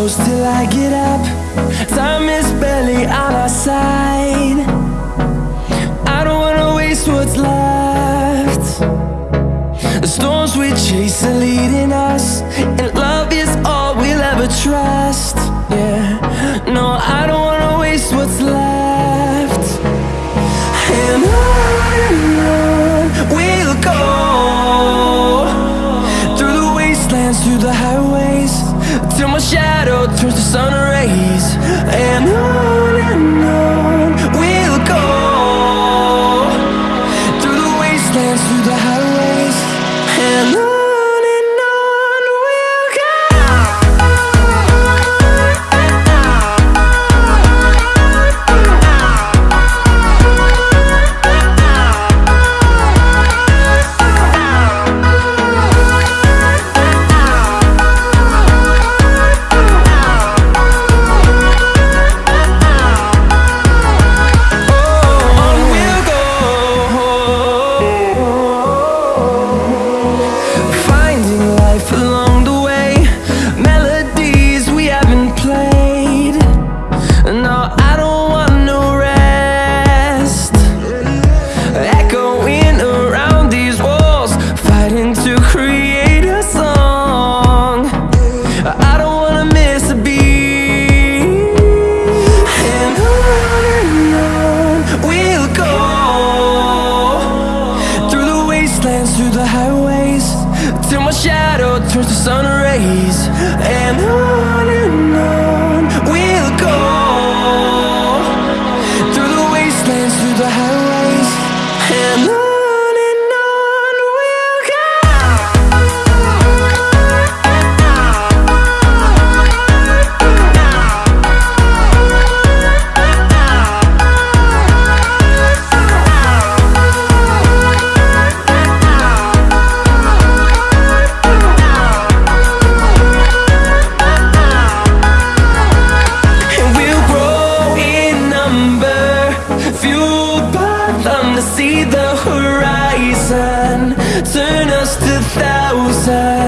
close till I get up. Time is barely on our side. I don't wanna waste what's left. The storms we chase are leading us through the highways Till my shadow turns to sun rays. And on and on. through the highways Till my shadow turns to sun rays. And I just a thousand.